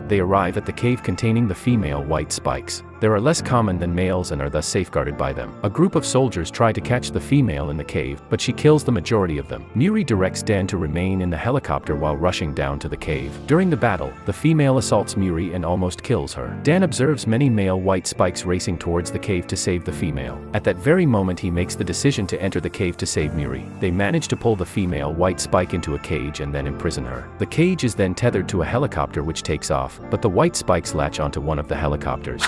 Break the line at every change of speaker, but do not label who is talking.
They arrive at the cave containing the female white spikes. They are less common than males and are thus safeguarded by them. A group of soldiers try to catch the female in the cave, but she kills the majority of them. Muri directs Dan to remain in the helicopter while rushing down to the cave. During the battle, the female assaults Muri and almost kills her. Dan observes many male white spikes racing towards the cave to save the female. At that very moment he makes the decision to enter the cave to save Muri. They manage to pull the female white spike into a cage and then imprison her. The cage is then tethered to a helicopter which takes off, but the white spikes latch onto one of the helicopters.